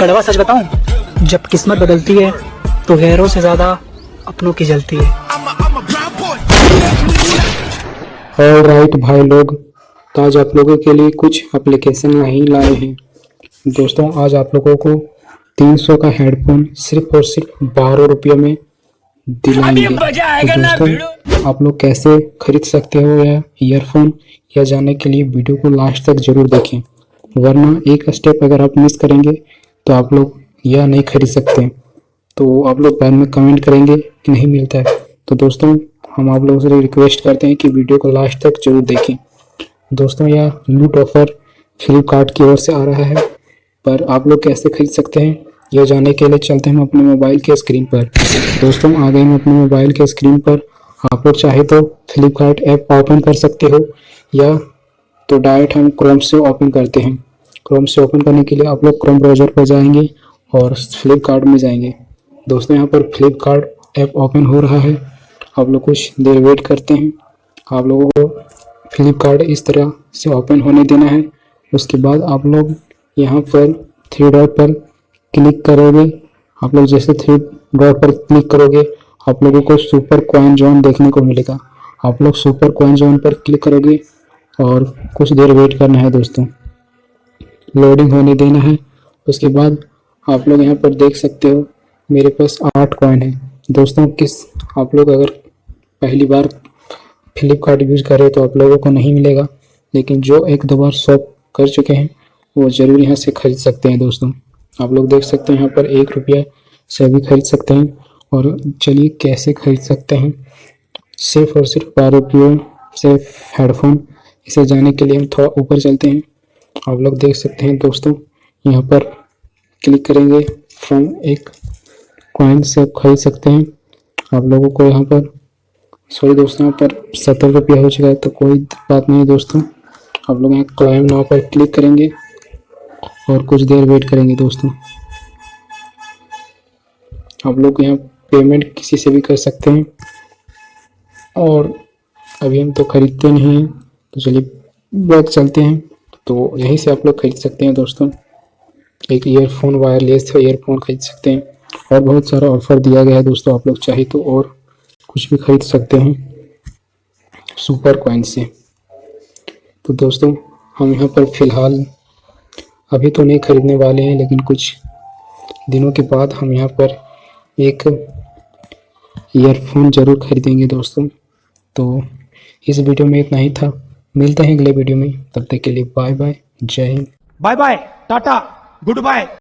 कड़वा सच बताऊँ जब किस्मत बदलती है तो गैरों से ज़्यादा अपनों की जलती है। और राइट भाई लोग तो आज आप लोगों के लिए कुछ एप्लीकेशन नहीं लाए हैं। दोस्तों आज आप लोगों को 300 का हेडफोन सिर्फ़ और सिर्फ़ बारह रुपये में दिलाएँगे। तो दोस्तों आप लोग कैसे खरीद सकते हो या ईयरफोन या जाने के लिए वीडियो को लास्ट तक ज़रूर देखें वरना एक स्टेप अगर आप मिस करेंगे तो आप लोग यह नहीं खरीद सकते। तो आप लोग बाद में कमेंट करेंगे कि नहीं मिलता है। तो दोस्तों, हम आप लोगों से रिक्वेस्ट करते हैं कि वीडियो को लास्ट तक ज़रूर देखें। दोस्तों, यह लूट ऑफ़र फ्लिपकार्ट की ओर से आ रहा है। पर आप लोग कैसे खरीद सकते हैं, यह जानने के लिए चलते हैं हम अपने मोबाइल के स्क्रीन पर। दोस्तों, आ गए हम अपने मोबाइल के स्क्रीन पर। आप लोग चाहे तो फ्लिपकार्ट ऐप ओपन कर सकते हो, या तो डायरेक्ट हम क्रोम से ओपन करते हैं। क्रोम से ओपन करने के लिए आप लोग क्रोम ब्राउज़र पर जाएँगे और फ्लिपकार्ट में जाएँगे। दोस्तों, यहाँ पर फ्लिपकार्ट ऐप ओपन हो रहा है। आप लोग कुछ देर वेट करते हैं। आप लोगों को फ्लिपकार्ट इस तरह से ओपन होने देना है। उसके बाद आप लोग यहाँ पर थ्री डॉट पर क्लिक करोगे। आप लोग जैसे थ्री डॉट पर क्लिक करोगे, आप लोगों को सुपर कॉइन जोन देखने को मिलेगा। आप लोग सुपर कॉइन जोन पर क्लिक करोगे और कुछ देर वेट करना है दोस्तों। लोडिंग होने देना है। उसके बाद आप लोग यहाँ पर देख सकते हो, मेरे पास आठ कॉइन है। दोस्तों, किस आप लोग अगर पहली बार फ्लिपकार्ट यूज़ करें तो आप लोगों को नहीं मिलेगा, लेकिन जो एक दो बार शॉप कर चुके हैं, वो ज़रूर यहाँ से खरीद सकते हैं दोस्तों। आप लोग देख सकते हैं यहाँ पर एक रुपया से भी खरीद सकते हैं, और चलिए कैसे खरीद सकते हैं। सिर्फ़ और सिर्फ़ बारह रुपये से हेडफोन इसे जाने के लिए हम थोड़ा ऊपर चलते हैं। आप लोग देख सकते हैं दोस्तों, यहाँ पर क्लिक करेंगे फ्रॉम एक कॉइन से आप खरीद सकते हैं। आप लोगों को यहाँ पर सॉरी दोस्तों, यहाँ पर सत्तर रुपया हो चुका है तो कोई बात नहीं दोस्तों। आप लोग यहाँ क्लाइम नाव पर क्लिक करेंगे और कुछ देर वेट करेंगे दोस्तों। आप लोग यहाँ पेमेंट किसी से भी कर सकते हैं। और अभी हम तो खरीदते नहीं हैं तो चलिए बैग चलते हैं। तो यहीं से आप लोग खरीद सकते हैं दोस्तों। एक ईयरफोन वायरलेस ईयरफोन खरीद सकते हैं। और बहुत सारा ऑफ़र दिया गया है दोस्तों आप लोग चाहे तो और कुछ भी खरीद सकते हैं। सुपर कॉइन से। तो दोस्तों, हम यहाँ पर फ़िलहाल अभी तो नहीं खरीदने वाले हैं, लेकिन कुछ दिनों के बाद हम यहाँ पर एक ईयरफोन ज़रूर खरीदेंगे दोस्तों। तो इस वीडियो में इतना ही था। मिलते हैं अगले वीडियो में। तब तक के लिए बाय बाय, जय Hind. Bye bye, tata, goodbye.